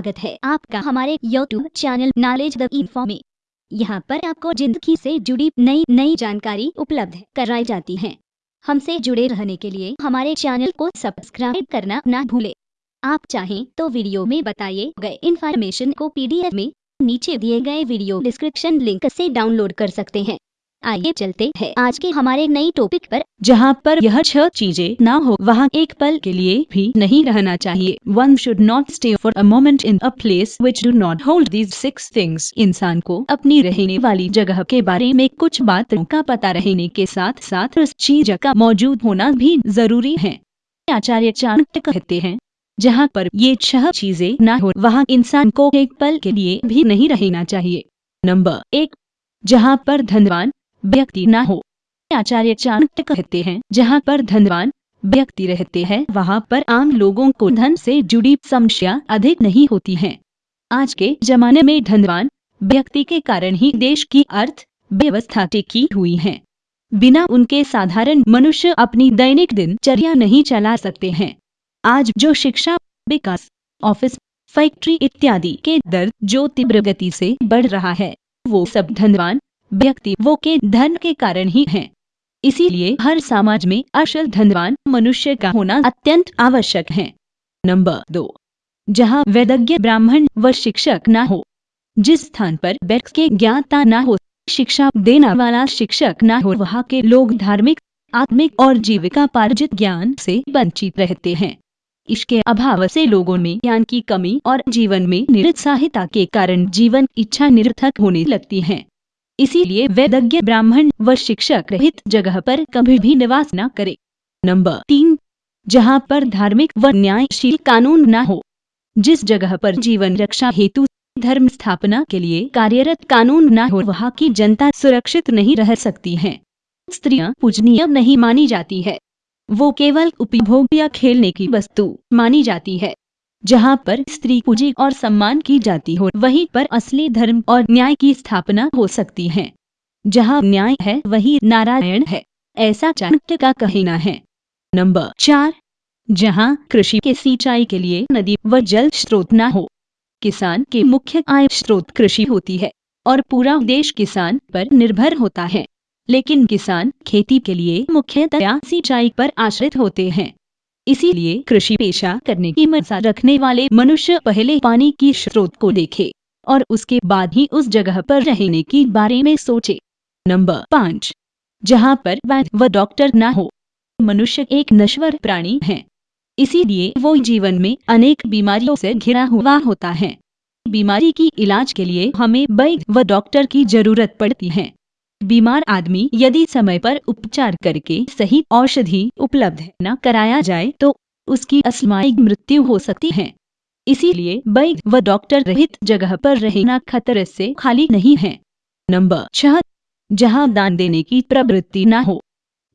स्वागत है आपका हमारे YouTube channel knowledge the info में। यहाँ पर आपको ज़िंदगी से जुड़ी नई नई जानकारी उपलब्ध कराई जाती है। हमसे जुड़े रहने के लिए हमारे चैनल को सब्सक्राइब करना ना भूले। आप चाहें तो वीडियो में बताइए गए इन्फॉर्मेशन को पीडीएफ में नीचे दिए गए वीडियो डिस्क्रिप्शन लिंक से डाउनलोड कर सकते हैं। आइए चलते हैं। आज के हमारे नई टॉपिक पर, जहाँ पर यह छह चीज़ें ना हो, वहाँ एक पल के लिए भी नहीं रहना चाहिए। One should not stay for a moment in a place which do not hold these six things इंसान को अपनी रहने वाली जगह के बारे में कुछ बातों का पता रहने के साथ साथ उस चीज़ का मौजूद होना भी ज़रूरी है। आचार्य चाणक्य कहते हैं, जहाँ पर ये छह चीज़ें ना हो, वहाँ इंसान को एक पल के लिए भी नहीं रहना चाहिए। नंबर एक, जहाँ पर धनवान व्यक्ति न हो। आचार्य चाणक्य कहते हैं, जहाँ पर धनवान व्यक्ति रहते हैं, वहाँ पर आम लोगों को धन से जुड़ी समस्या अधिक नहीं होती है। आज के जमाने में धनवान व्यक्ति के कारण ही देश की अर्थ व्यवस्था टिकी हुई है। बिना उनके साधारण मनुष्य अपनी दैनिक दिनचर्या नहीं चला सकते हैं। आज जो शिक्षा, विकास, ऑफ़िस, फैक्ट्री इत्यादि के दर जो तीव्र गति से बढ़ रहा है, वो सब धनवान व्यक्ति वो के धन के कारण ही हैं। इसीलिए हर समाज में असल धनवान मनुष्य का होना अत्यंत आवश्यक है। नंबर दो, जहाँ वैदज्ञ ब्राह्मण व शिक्षक न हो, जिस स्थान पर व्यक्ति के ज्ञाता न हो, शिक्षा देना वाला शिक्षक न हो, वहाँ के लोग धार्मिक, आत्मिक और जीविका पार्जित ज्ञान से वंचित रहते हैं। इसके अभाव से लोगों में ज्ञान की कमी और जीवन में निरुत्साहिता के कारण जीवन इच्छा निरर्थक होने लगती है। इसीलिए वेदज्ञ ब्राह्मण व शिक्षक रहित जगह पर कभी भी निवास न करे। नंबर तीन, जहाँ पर धार्मिक व न्यायशील कानून न हो, जिस जगह पर जीवन रक्षा हेतु धर्म स्थापना के लिए कार्यरत कानून न हो, वहाँ की जनता सुरक्षित नहीं रह सकती है। स्त्रियाँ पूजनीय नहीं मानी जाती है। वो केवल उपभोग या खेलने की वस्तु मानी जाती है। जहाँ पर स्त्री पूजी और सम्मान की जाती हो, वहीं पर असली धर्म और न्याय की स्थापना हो सकती है। जहाँ न्याय है, वही नारायण है, ऐसा चाणक्य का कहना है। नंबर चार, जहाँ कृषि के सिंचाई के लिए नदी व जल स्रोत न हो, किसान के मुख्य आय स्रोत कृषि होती है, और पूरा देश किसान पर निर्भर होता है। लेकिन किसान खेती के लिए मुख्यतया सिंचाई पर आश्रित होते हैं। इसीलिए कृषि पेशा करने की मज़ा रखने वाले मनुष्य पहले पानी की स्रोत को देखे और उसके बाद ही उस जगह पर रहने की बारे में सोचे। नंबर पाँच, जहाँ पर वैद्य व डॉक्टर न हो, मनुष्य एक नश्वर प्राणी है। इसीलिए वो जीवन में अनेक बीमारियों से घिरा हुआ होता है। बीमारी की इलाज के लिए हमें वैद्य व डॉक्टर की ज़रूरत पड़ती है। बीमार आदमी यदि समय पर उपचार करके सही औषधि उपलब्ध न कराया जाए तो उसकी अस्मायिक मृत्यु हो सकती है। इसीलिए वैद्य व डॉक्टर रहित जगह पर रहना खतरे से खाली नहीं है। नंबर छह, जहाँ दान देने की प्रवृत्ति न हो,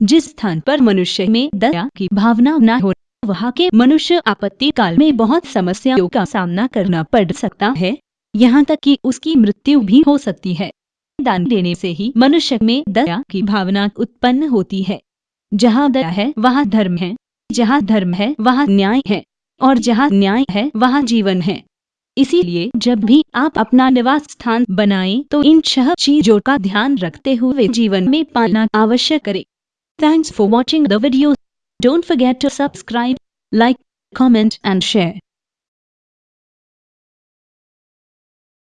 जिस स्थान पर मनुष्य में दया की भावना न हो, वहाँ के मनुष्य आपत्ति काल में बहुत समस्याओं का सामना करना पड़ सकता है। यहाँ तक कि उसकी मृत्यु भी हो सकती है। दान देने से ही मनुष्य में दया की भावना उत्पन्न होती है। जहाँ दया है, वहाँ धर्म है। जहाँ धर्म है, वहाँ न्याय है। और जहाँ न्याय है, वहाँ जीवन है। इसीलिए जब भी आप अपना निवास स्थान बनाएँ तो इन छह चीज़ों का ध्यान रखते हुए जीवन में पालना आवश्यक करें। Thanks for watching the video don't forget to subscribe like comment and share